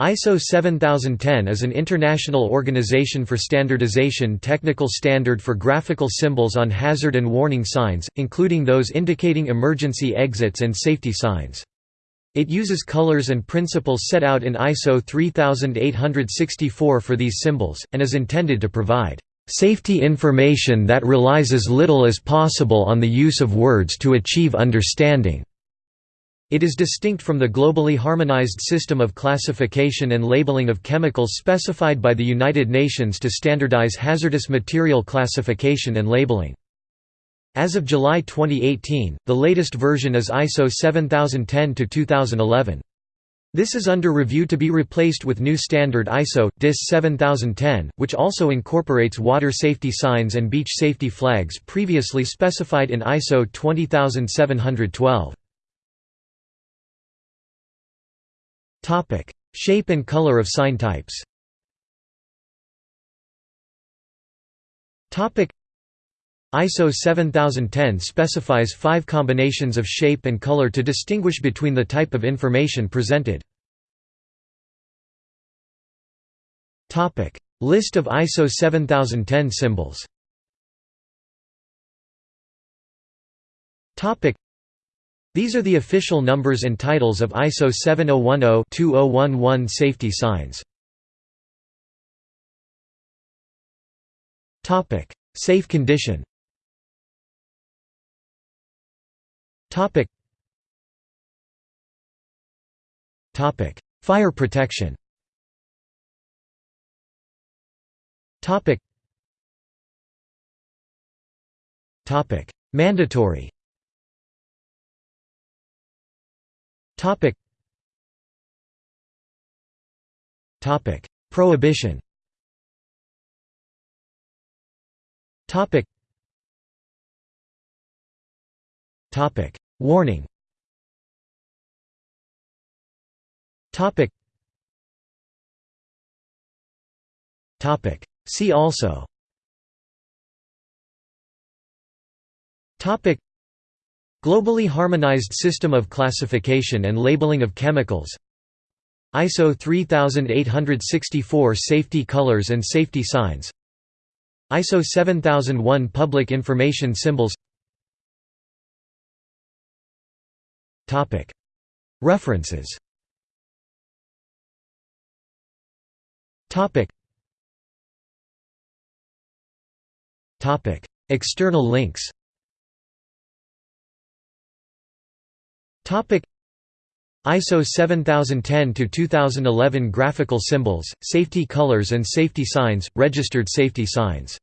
ISO 7010 is an international organization for standardization technical standard for graphical symbols on hazard and warning signs, including those indicating emergency exits and safety signs. It uses colors and principles set out in ISO 3864 for these symbols, and is intended to provide safety information that relies as little as possible on the use of words to achieve understanding. It is distinct from the globally harmonized system of classification and labeling of chemicals specified by the United Nations to standardize hazardous material classification and labeling. As of July 2018, the latest version is ISO 7010-2011. This is under review to be replaced with new standard ISO, DIS 7010, which also incorporates water safety signs and beach safety flags previously specified in ISO 20712. Topic: Shape and color of sign types. Topic: ISO 7010 specifies five combinations of shape and color to distinguish between the type of information presented. Topic: List of ISO 7010 symbols. Topic: these are the official numbers and titles of ISO 7010-2011 safety signs. Topic: Safe condition. Topic. Topic: Fire protection. Topic. Topic: Mandatory. Topic. Topic. Prohibition. Topic. Topic. Warning. Topic. Topic. See also. Topic. Globally harmonized system of classification and labeling of chemicals. ISO 3864 safety colors and safety signs. ISO 7001 public information symbols. References. External links Topic. ISO 7010 to 2011 graphical symbols, safety colors and safety signs, registered safety signs